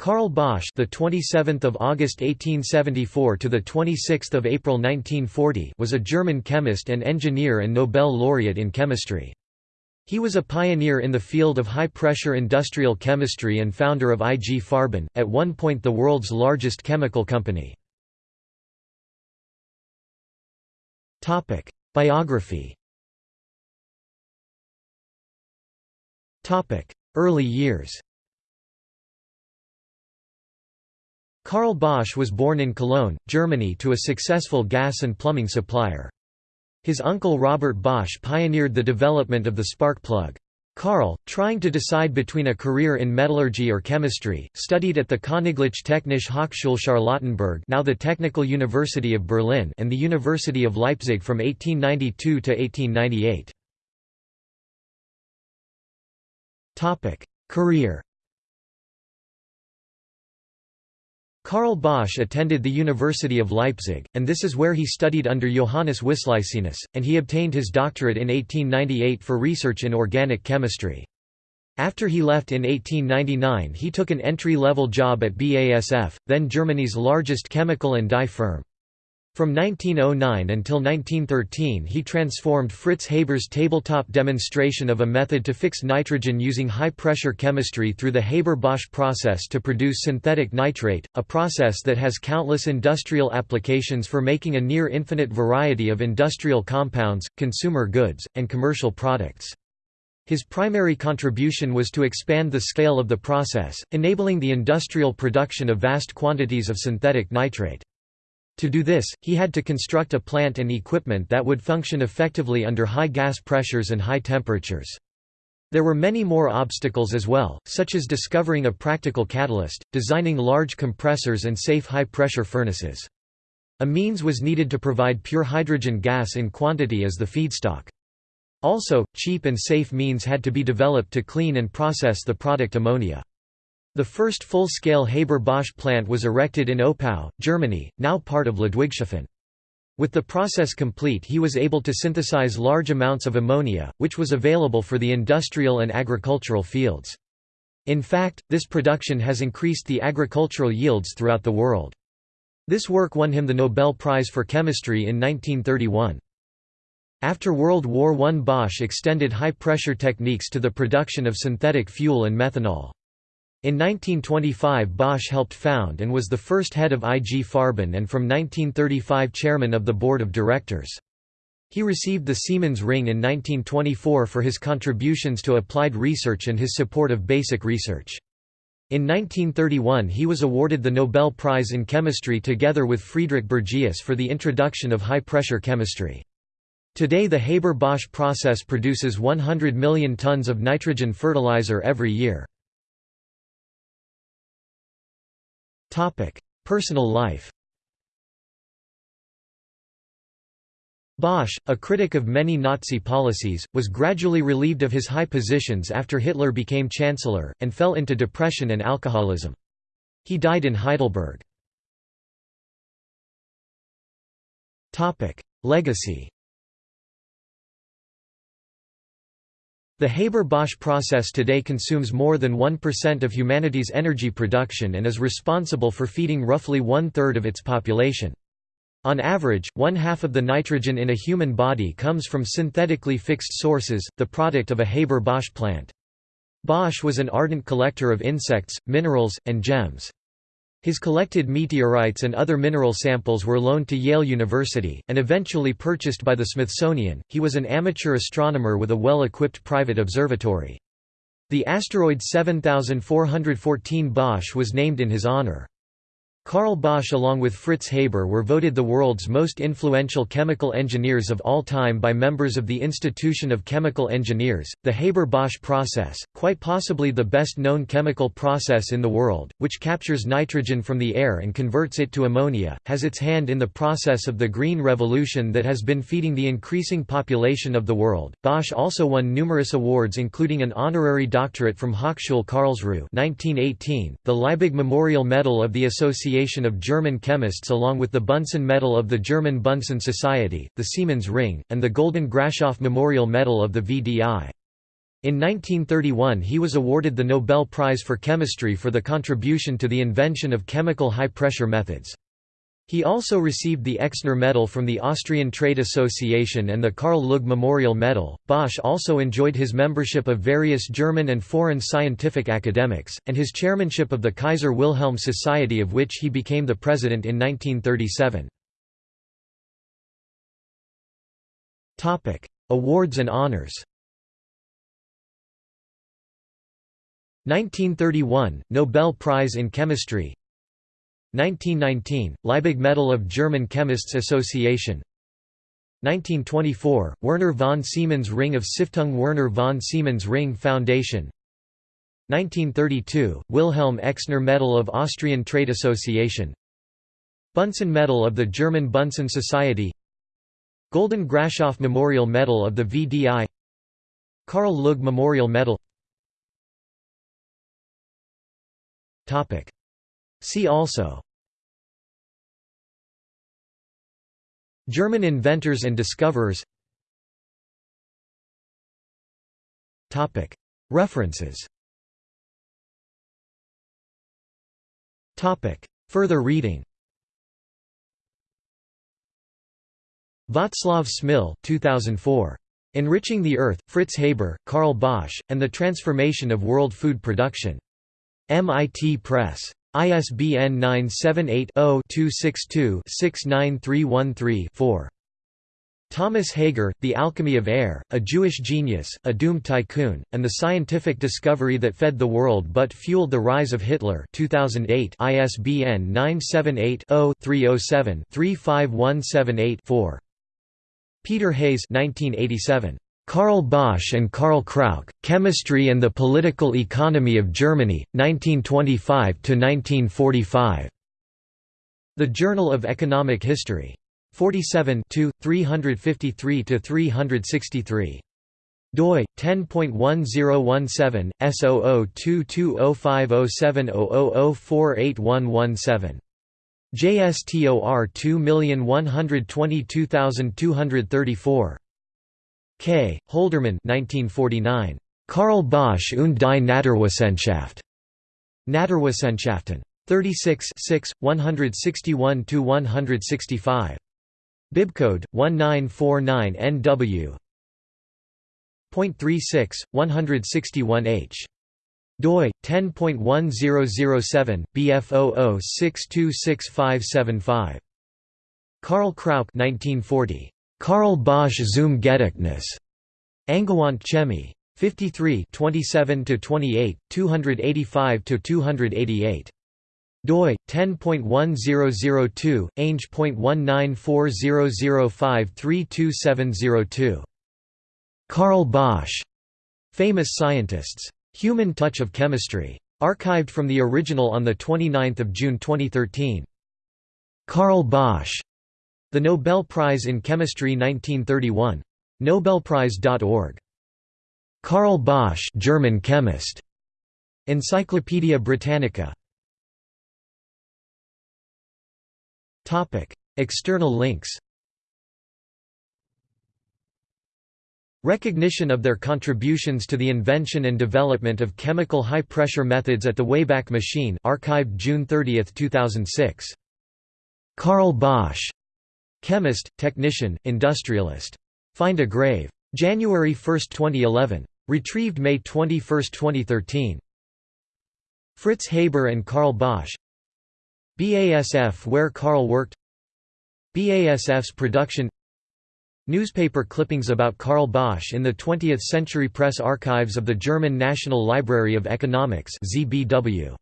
Karl Bosch, the 27th of August 1874 to the 26th of April 1940, was a German chemist and engineer and Nobel laureate in chemistry. He was a pioneer in the field of high-pressure industrial chemistry and founder of IG Farben, at one point the world's largest chemical company. Topic: Biography. Topic: Early years. Karl Bosch was born in Cologne, Germany to a successful gas and plumbing supplier. His uncle Robert Bosch pioneered the development of the spark plug. Karl, trying to decide between a career in metallurgy or chemistry, studied at the Königliche Technische Hochschule Charlottenburg now the Technical University of Berlin and the University of Leipzig from 1892 to 1898. Career Karl Bosch attended the University of Leipzig, and this is where he studied under Johannes Wislicenus, and he obtained his doctorate in 1898 for research in organic chemistry. After he left in 1899 he took an entry-level job at BASF, then Germany's largest chemical and dye firm. From 1909 until 1913 he transformed Fritz Haber's tabletop demonstration of a method to fix nitrogen using high-pressure chemistry through the Haber-Bosch process to produce synthetic nitrate, a process that has countless industrial applications for making a near-infinite variety of industrial compounds, consumer goods, and commercial products. His primary contribution was to expand the scale of the process, enabling the industrial production of vast quantities of synthetic nitrate. To do this, he had to construct a plant and equipment that would function effectively under high gas pressures and high temperatures. There were many more obstacles as well, such as discovering a practical catalyst, designing large compressors and safe high-pressure furnaces. A means was needed to provide pure hydrogen gas in quantity as the feedstock. Also, cheap and safe means had to be developed to clean and process the product ammonia. The first full-scale Haber-Bosch plant was erected in Oppau, Germany, now part of Ludwigshafen. With the process complete he was able to synthesize large amounts of ammonia, which was available for the industrial and agricultural fields. In fact, this production has increased the agricultural yields throughout the world. This work won him the Nobel Prize for Chemistry in 1931. After World War I Bosch extended high-pressure techniques to the production of synthetic fuel and methanol. In 1925 Bosch helped found and was the first head of IG Farben and from 1935 chairman of the board of directors. He received the Siemens Ring in 1924 for his contributions to applied research and his support of basic research. In 1931 he was awarded the Nobel Prize in Chemistry together with Friedrich Bergius for the introduction of high-pressure chemistry. Today the Haber-Bosch process produces 100 million tons of nitrogen fertilizer every year. Personal life Bosch, a critic of many Nazi policies, was gradually relieved of his high positions after Hitler became chancellor, and fell into depression and alcoholism. He died in Heidelberg. Legacy The Haber-Bosch process today consumes more than 1% of humanity's energy production and is responsible for feeding roughly one-third of its population. On average, one-half of the nitrogen in a human body comes from synthetically fixed sources, the product of a Haber-Bosch plant. Bosch was an ardent collector of insects, minerals, and gems. His collected meteorites and other mineral samples were loaned to Yale University, and eventually purchased by the Smithsonian. He was an amateur astronomer with a well equipped private observatory. The asteroid 7414 Bosch was named in his honor. Karl Bosch along with Fritz Haber were voted the world's most influential chemical engineers of all time by members of the Institution of Chemical Engineers. The Haber-Bosch process, quite possibly the best known chemical process in the world, which captures nitrogen from the air and converts it to ammonia, has its hand in the process of the Green Revolution that has been feeding the increasing population of the world. Bosch also won numerous awards including an honorary doctorate from Hochschule Karlsruhe 1918, the Liebig Memorial Medal of the Association Association of German Chemists along with the Bunsen Medal of the German Bunsen Society, the Siemens Ring, and the Golden Grashof Memorial Medal of the VDI. In 1931 he was awarded the Nobel Prize for Chemistry for the contribution to the invention of chemical high-pressure methods. He also received the Exner Medal from the Austrian Trade Association and the Karl Lueg Memorial Medal. Bosch also enjoyed his membership of various German and foreign scientific academics, and his chairmanship of the Kaiser Wilhelm Society, of which he became the president in 1937. Awards and honors 1931 – Nobel Prize in Chemistry 1919 – Liebig Medal of German Chemists Association. 1924 – Werner von Siemens Ring of Stiftung Werner von Siemens Ring Foundation. 1932 – Wilhelm Exner Medal of Austrian Trade Association. Bunsen Medal of the German Bunsen Society. Golden Grashof Memorial Medal of the VDI Karl Lueg Memorial Medal See also German inventors and discoverers References Further reading Václav Smil 2004. Enriching the Earth, Fritz Haber, Karl Bosch, and the Transformation of World Food Production. MIT Press. ISBN 978-0-262-69313-4. Thomas Hager, The Alchemy of Air, A Jewish Genius, A Doomed Tycoon, and the Scientific Discovery That Fed the World But Fueled the Rise of Hitler 2008 ISBN 978-0-307-35178-4. Peter Hayes 1987. Karl Bosch and Karl Krauch, Chemistry and the Political Economy of Germany, 1925–1945. The Journal of Economic History. 47 353–363 doi 10.1017 S0022050700481117 JSTOR 2122234 K. Holdermann 1949. Karl Bosch und die Naturwissenschaft. Naturwissenschaften. 36 161–165. Bibcode 1949 NW. Point 36, 161H doi 10.1007 BF00626575 Karl Krauch 1940 Karl Bosch zum Gedächtnis Angewandte Chemie 53 27 28 285 288 doi 10.1002 ainge.194005327002 Karl Bosch famous scientists Human Touch of Chemistry. Archived from the original on 29 June 2013. Karl Bosch. The Nobel Prize in Chemistry 1931. Nobelprize.org. Karl Bosch German chemist. Encyclopædia Britannica. Topic: External links Recognition of their contributions to the invention and development of chemical high-pressure methods at the Wayback Machine archived June 30, 2006. Karl Bosch. Chemist, technician, industrialist. Find a grave. January 1, 2011. Retrieved May 21, 2013. Fritz Haber and Karl Bosch BASF where Karl worked BASF's production Newspaper clippings about Karl Bosch in the 20th Century Press Archives of the German National Library of Economics ZBW.